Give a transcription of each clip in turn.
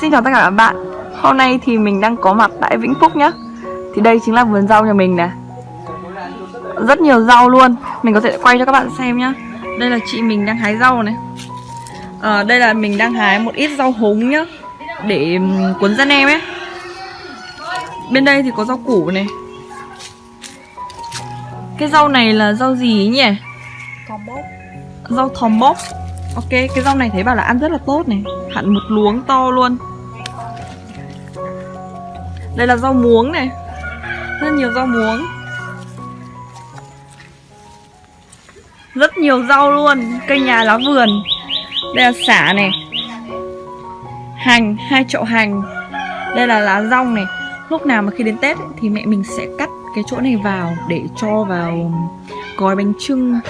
xin chào tất cả các bạn. Hôm nay thì mình đang có mặt tại Vĩnh Phúc nhá. Thì đây chính là vườn rau nhà mình nè Rất nhiều rau luôn. Mình có thể quay cho các bạn xem nhá. Đây là chị mình đang hái rau này. À, Đây là mình đang hái một ít rau húng nhá. Để cuốn dân em ấy. Bên đây thì có rau củ này. Cái rau này là rau gì nhỉ? Thòm bốc Rau thòm bốc Ok, cái rau này thấy bảo là ăn rất là tốt này. Hẳn một luống to luôn đây là rau muống này. Rất nhiều rau muống. Rất nhiều rau luôn. Cây nhà lá vườn. Đây là xả này. Hành, hai chậu hành. Đây là lá rong này. Lúc nào mà khi đến Tết ấy, thì mẹ mình sẽ cắt cái chỗ này vào Để cho vào gói bánh trưng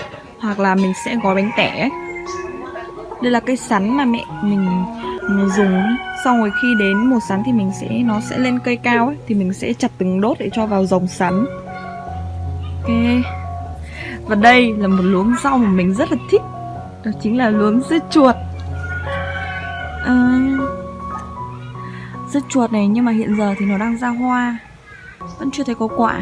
Hoặc là mình sẽ gói bánh tẻ. Ấy đây là cây sắn mà mẹ mình dùng. Xong rồi khi đến mùa sắn thì mình sẽ Nó sẽ lên cây cao ấy Thì mình sẽ chặt từng đốt để cho vào dòng sắn. Ok. Và đây là một luống rau mà mình rất là thích. Đó chính là luống dưa chuột. À, Dưa chuột này nhưng mà hiện giờ thì nó đang ra hoa. Vẫn chưa thấy có quả.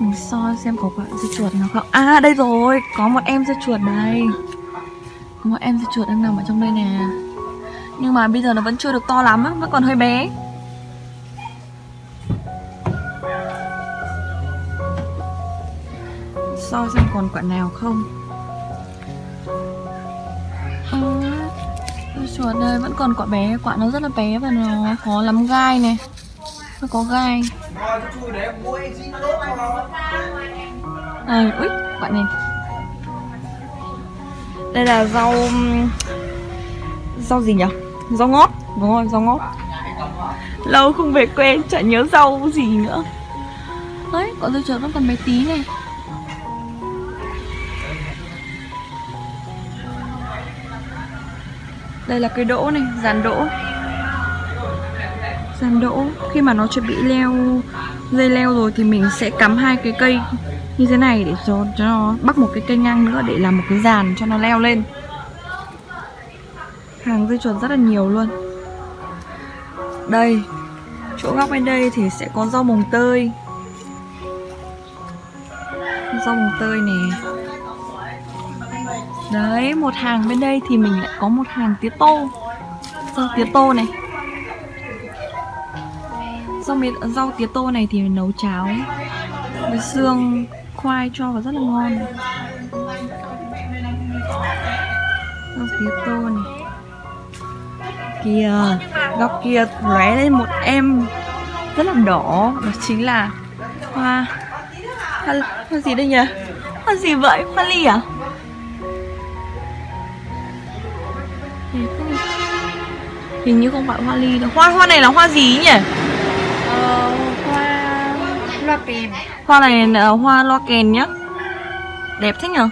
Ừ, Mình soi xem có quả dưa chuột nào không? À đây rồi, có một em dưa chuột đây Có một em dưa chuột đang nằm ở trong đây nè. Nhưng mà bây giờ nó vẫn chưa được to lắm á, vẫn còn hơi bé. Soi xem còn quả nào không? À, chuột đây vẫn còn quả bé, quả nó rất là bé và nó khó lắm gai này Nó có gai à, ui bạn này. Đây là rau rau gì nhỉ? Rau ngót. Đúng rồi rau ngót. Lâu không về quê chả nhớ rau gì nữa. Đấy quả dưa chuột vẫn còn mấy tí này đây là cây đỗ này dàn đỗ gian đỗ. Khi mà nó chuẩn bị leo dây leo rồi thì mình sẽ cắm hai cái cây như thế này để cho, cho nó bắt một cái cây ngang nữa để làm một cái dàn cho nó leo lên. Hàng dây chuột rất là nhiều luôn. Đây chỗ góc bên đây thì sẽ có rau mồng tơi. Rau mồng tơi nè. Đấy một hàng bên đây thì mình lại có một hàng tía tô. Rau tía tô này rau mì rau tía tô này thì nấu cháo với xương khoai cho vào rất là ngon. Rau tía tô này. Kìa góc kia lóe lên một em rất là đỏ. Đó chính là hoa hoa, hoa gì đây nhỉ? Hoa gì vậy? Hoa ly à? Hình như không phải hoa ly đâu. Hoa hoa này là hoa gì nhỉ? Hoa loa kèn. Hoa này là hoa loa kèn nhá. Đẹp thế nhở?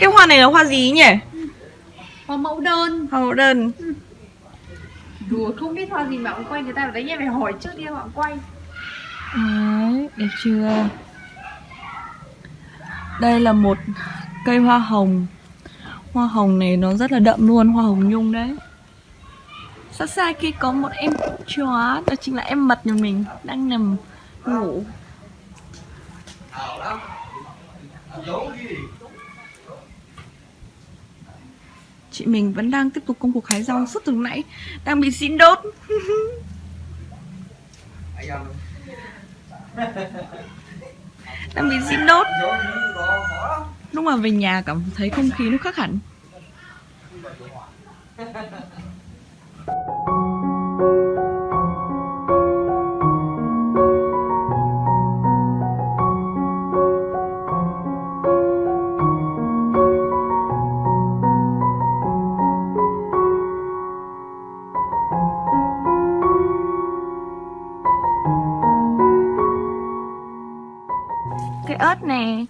Cái hoa này là hoa gì nhỉ? Hoa mẫu đơn. Hoa mẫu đơn. Đùa không biết hoa gì mà ông quay người ta ở đấy em phải hỏi trước đi họ quay. Đấy, đẹp chưa? Đây là một cây hoa hồng. Hoa hồng này nó rất là đậm luôn, hoa hồng nhung đấy Xa xa kia có một em chó, đó chính là em mật nhà mình Đang nằm ngủ. Chị mình vẫn đang tiếp tục công cuộc hái rau suốt từ nãy Đang bị xin đốt. Đang bị xin đốt. Lúc mà về nhà cảm thấy không khí nó khác hẳn. Cái ớt nè.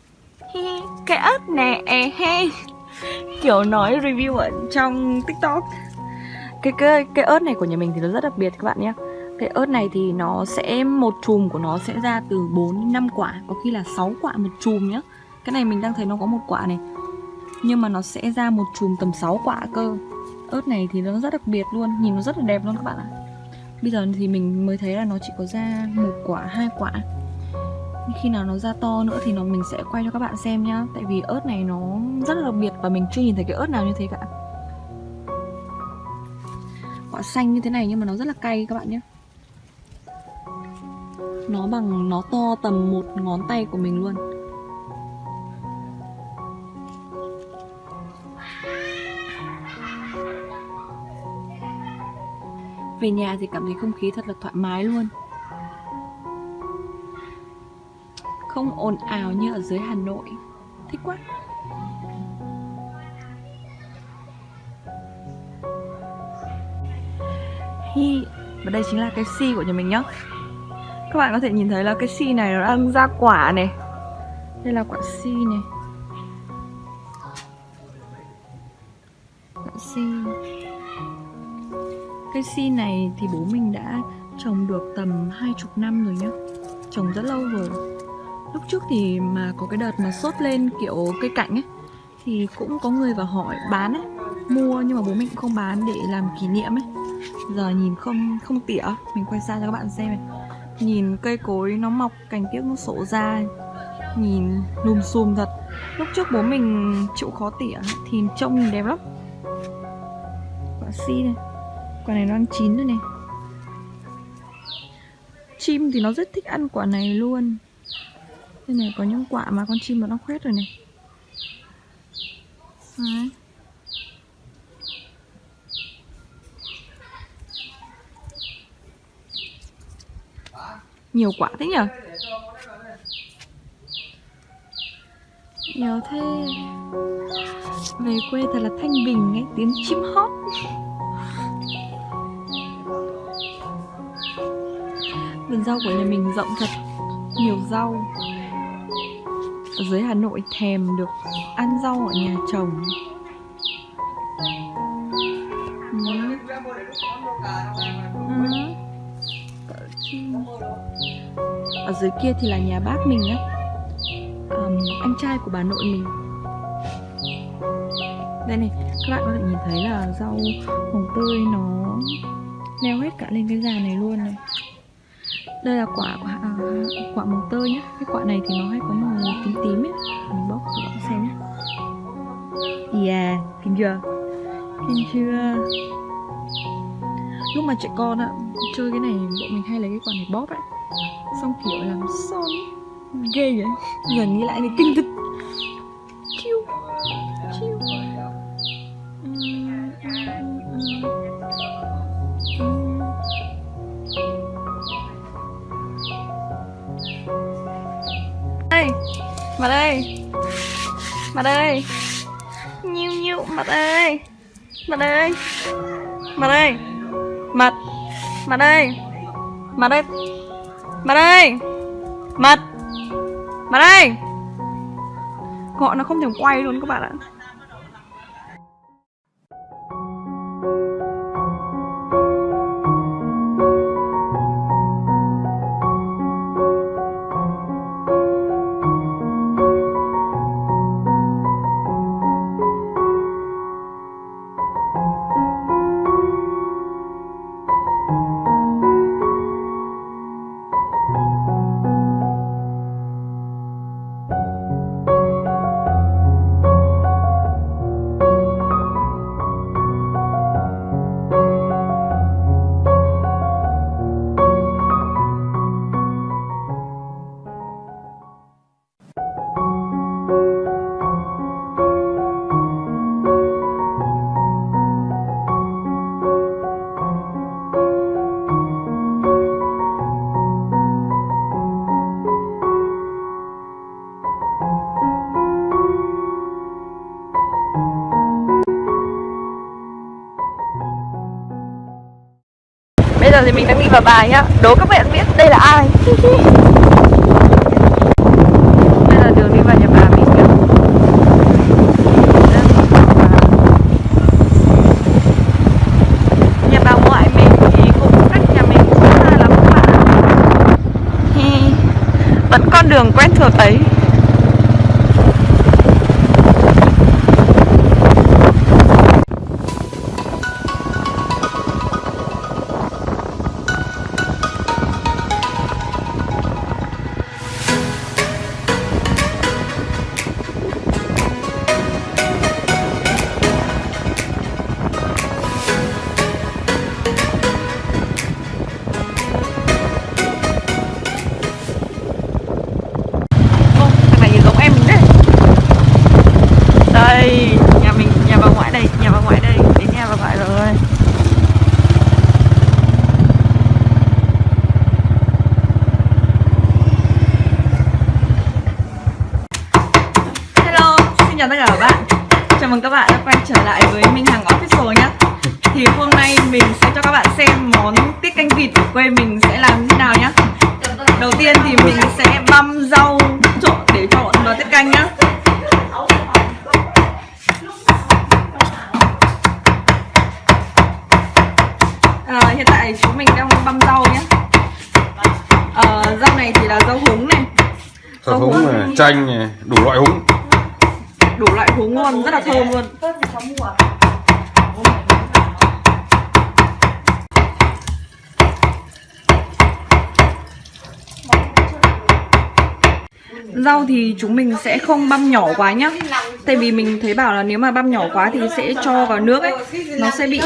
Cái ớt nè. E he Kiểu nói review ở trong tiktok cái, cái cái ớt này của nhà mình thì nó rất đặc biệt các bạn nhé Cái ớt này thì nó sẽ một chùm của nó sẽ ra từ 4 đến 5 quả, có khi là 6 quả một chùm nhá. Cái này mình đang thấy nó có một quả này. Nhưng mà nó sẽ ra một chùm tầm 6 quả cơ. Ớt này thì nó rất đặc biệt luôn, nhìn nó rất là đẹp luôn các bạn ạ. Bây giờ thì mình mới thấy là nó chỉ có ra một quả, hai quả. Khi nào nó ra to nữa thì nó mình sẽ quay cho các bạn xem nhá Tại vì ớt này nó rất là đặc biệt và mình chưa nhìn thấy cái ớt nào như thế cả Xanh như thế này nhưng mà nó rất là cay các bạn nhé. Nó bằng, nó to tầm một ngón tay của mình luôn. Về nhà thì cảm thấy không khí thật là thoải mái luôn. Không ồn ào như ở dưới Hà Nội. Thích quá. Hi. Và đây chính là cái si của nhà mình nhá. Các bạn có thể nhìn thấy là cái si này nó đang ra quả này. Đây là quả si này. Quả si. Cây si này thì bố mình đã trồng được tầm hai chục năm rồi nhá. Trồng rất lâu rồi. Lúc trước thì mà có cái đợt mà sốt lên kiểu cây cảnh ấy, Thì cũng có người vào hỏi bán ấy, Mua nhưng mà bố mình cũng không bán để làm kỷ niệm ấy. Giờ nhìn không không tỉa. Mình quay xa cho các bạn xem này. Nhìn cây cối nó mọc, cành tiếc nó sổ ra. Nhìn lùm xùm thật. Lúc trước bố mình chịu khó tỉa Thì trông đẹp lắm. Quả si này Quả này nó đang chín rồi này. Chim thì nó rất thích ăn quả này luôn. Đây này, có những quả mà con chim nó đang khoét rồi này. Đấy. Nhiều quả thế nhở Nhiều thế. Về quê thật là thanh bình ấy Tiếng chim hót. Vườn rau của nhà mình rộng thật Nhiều rau. Ở dưới Hà Nội thèm được ăn rau ở nhà trồng. Ừ. Ở dưới kia thì là nhà bác mình á. Um, Anh trai của bà nội mình. Đây này, các bạn có thể nhìn thấy là rau hồng tươi nó leo hết cả lên cái già này luôn này. Đây là quả à, quả màu tơi nhá. Cái quả này thì nó hay có màu tím tím ấy. Mình bóc cho bạn xem nhé yeah kinh chưa? Kinh chưa? Lúc mà trẻ con á chơi cái này bọn mình hay lấy cái quả này bóp ấy. Xong kiểu làm son ghê vậy giờ nghĩ lại thì kinh thực. Chiêu chiêu đây mặt đây, mặt đây, nhiêu nhiêu mặt đây, mặt đây, mặt đây mặt. Mặt đây. Mặt đây. Mặt đây. Mặt. Mặt đây. Gọi nó không thể quay luôn các bạn ạ. bây giờ thì mình đang đi vào bài nhá. Đố các bạn biết đây là ai? Đây là đường đi vào nhà bà mình nhá. Nhà bà ngoại mình thì cũng cách nhà mình khá là lắm các bạn Vẫn con đường quen thuộc ấy. Chào mừng các bạn đã quay trở lại với Minh Hằng Official nhé Thì hôm nay mình sẽ cho các bạn xem món tiết canh vịt của quê mình sẽ làm như thế nào nhé Đầu tiên thì mình sẽ băm rau trộn để trộn vào tiết canh nhá. À, Hiện tại chúng mình đang băm rau nhé à, Rau này thì là rau húng này. Rau húng này, chanh này, đủ loại húng Đủ loại húng ngon, rất là thơm luôn. Rau thì chúng mình sẽ không băm nhỏ quá nhá. Tại vì mình thấy bảo là nếu mà băm nhỏ quá thì sẽ cho vào nước ấy. Nó sẽ bị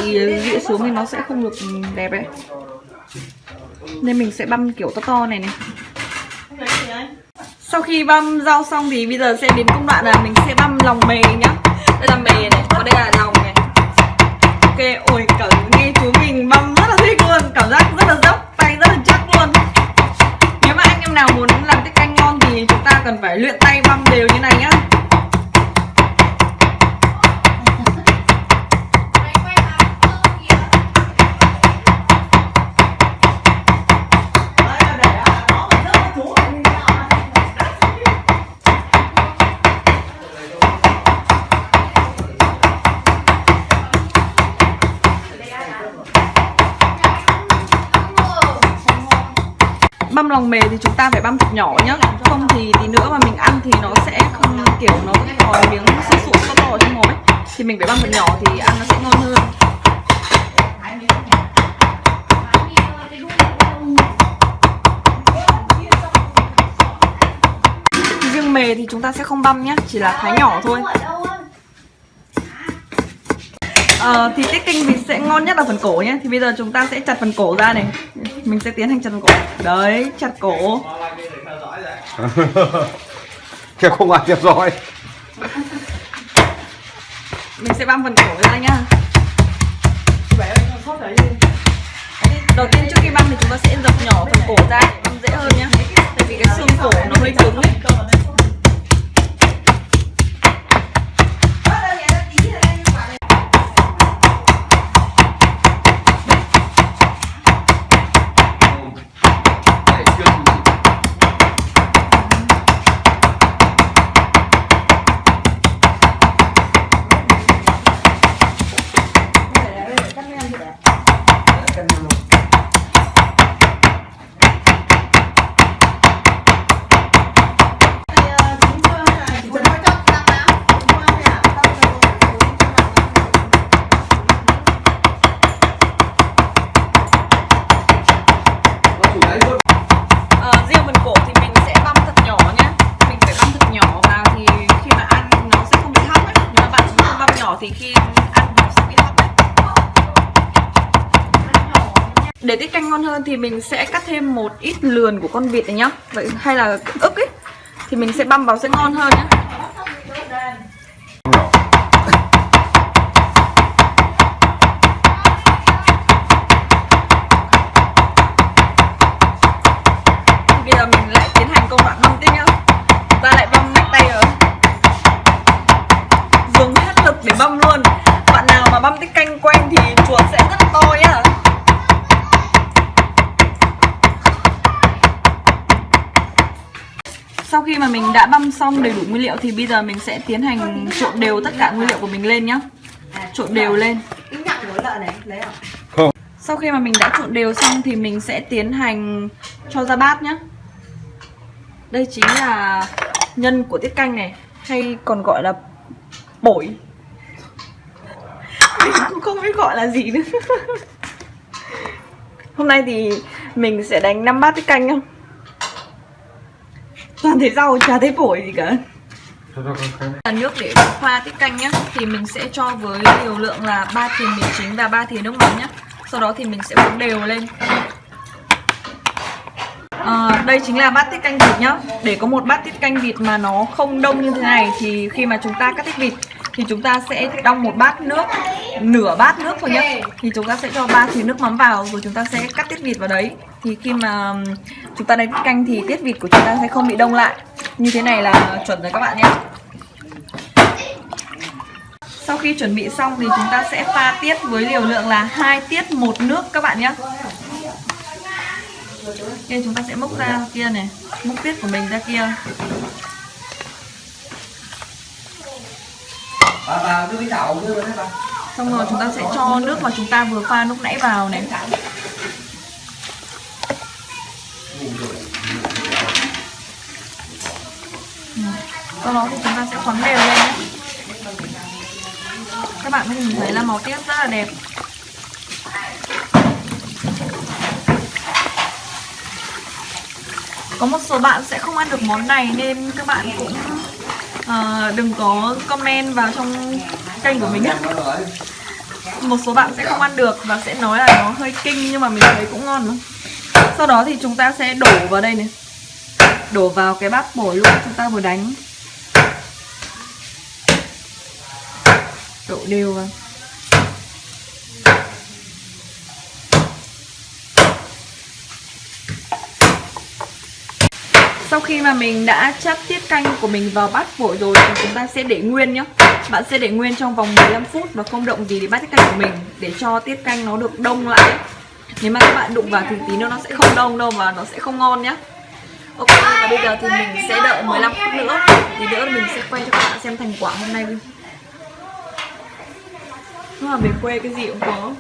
dịu xuống thì nó sẽ không được đẹp ấy. Nên mình sẽ băm kiểu to to này này. Sau khi băm rau xong thì bây giờ sẽ đến công đoạn là mình sẽ băm lòng mề nhá đây là mề này, còn đây là lòng này. Ok, ôi cảm nghe chú mình băm rất là thích luôn. Cảm giác rất là dốc, tay rất là chắc luôn. Nếu mà anh em nào muốn làm tiết canh ngon thì chúng ta cần phải luyện tay băm đều như này nhá. Băm lòng mề thì chúng ta phải băm thật nhỏ nhá. Không thì tí nữa mà mình ăn thì nó sẽ không kiểu nó vẫn còn miếng sữa sụn to to ở trong mồm ấy. Thì mình phải băm thật nhỏ thì ăn nó sẽ ngon hơn. Riêng mề thì chúng ta sẽ không băm nhá, Chỉ là thái nhỏ thôi. Ờ, thì tiết canh vịt sẽ ngon nhất là phần cổ nhé. Thì bây giờ chúng ta sẽ chặt phần cổ ra này. Mình sẽ tiến hành chặt phần cổ. Đấy, chặt cổ. Kêu không ai theo dõi. Mình sẽ băm phần cổ ra nhá. Đầu tiên trước khi băm thì chúng ta sẽ dập nhỏ phần cổ ra để băm dễ hơn nhá. Tại vì cái xương cổ nó hơi cứng ấy Để tiết canh ngon hơn thì mình sẽ cắt thêm một ít lườn của con vịt này nhá. Vậy hay là ức ấy, Thì mình sẽ băm vào sẽ ngon hơn nhá. Bây giờ mình lại tiến hành công đoạn băm tiếp Ta lại băm mạnh tay rồi. Dùng hết lực để băm luôn. Bạn nào mà băm tiết canh quen thì chuột sẽ rất to nhá. Sau khi mà mình đã băm xong đầy đủ nguyên liệu thì bây giờ mình sẽ tiến hành trộn đều tất cả nguyên liệu của mình lên nhá. Trộn đều lên. Cái nhạc của lợn này, lấy à? Không. Sau khi mà mình đã trộn đều xong thì mình sẽ tiến hành cho ra bát nhá. Đây chính là nhân của tiết canh này Hay còn gọi là bổi. Mình cũng không biết gọi là gì nữa. Hôm nay thì mình sẽ đánh 5 bát tiết canh nhá Toàn thấy rau chả thấy bổi gì cả. Là nước để pha tiết canh nhá thì mình sẽ cho với liều lượng là 3 thìa mì chính và 3 thìa nước mắm nhá. Sau đó thì mình sẽ uống đều lên. À, đây chính là bát tiết canh vịt nhá. Để có một bát tiết canh vịt mà nó không đông như thế này thì khi mà chúng ta cắt tiết vịt thì chúng ta sẽ đong một bát nước nửa bát nước thôi nhá. Thì chúng ta sẽ cho ba thìa nước mắm vào rồi chúng ta sẽ cắt tiết vịt vào đấy. Thì khi mà chúng ta đánh canh thì tiết vịt của chúng ta sẽ không bị đông lại. Như thế này là chuẩn rồi các bạn nhé sau khi chuẩn bị xong thì chúng ta sẽ pha tiết với liều lượng là hai tiết một nước các bạn nhé Nên chúng ta sẽ múc ra kia này Múc tiết của mình ra kia bà bà đưa cái chậu đưa đấy bà. Xong rồi chúng ta sẽ cho nước mà chúng ta vừa pha lúc nãy vào này. Ừ, sau đó thì chúng ta sẽ khoắn đều lên. Các bạn có nhìn thấy là màu tiết rất là đẹp. Có một số bạn sẽ không ăn được món này nên các bạn cũng ờ, đừng có comment vào trong kênh của mình nhé. Một số bạn sẽ không ăn được và sẽ nói là nó hơi kinh nhưng mà mình thấy cũng ngon lắm sau đó thì chúng ta sẽ đổ vào đây này. Đổ vào cái bát bổi luôn chúng ta vừa đánh. Đổ đều vào. Sau khi mà mình đã chắt tiết canh của mình vào bát vội rồi thì chúng ta sẽ để nguyên nhá. Bạn sẽ để nguyên trong vòng 15 phút và không động gì để bát tiết canh của mình Để cho tiết canh nó được đông lại. Nếu mà các bạn đụng vào thì tí nữa nó sẽ không đông đâu và nó sẽ không ngon nhá. Ok, và bây giờ thì mình sẽ đợi 15 phút nữa. Thì nữa mình sẽ quay cho các bạn xem thành quả hôm nay luôn Nhưng mà về quê cái gì cũng có.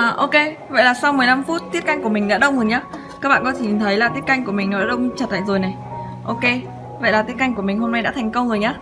À, ok, vậy là sau 15 phút tiết canh của mình đã đông rồi nhá. Các bạn có thể nhìn thấy là tiết canh của mình nó đã đông chặt lại rồi này. Ok, vậy là tiết canh của mình hôm nay đã thành công rồi nhá.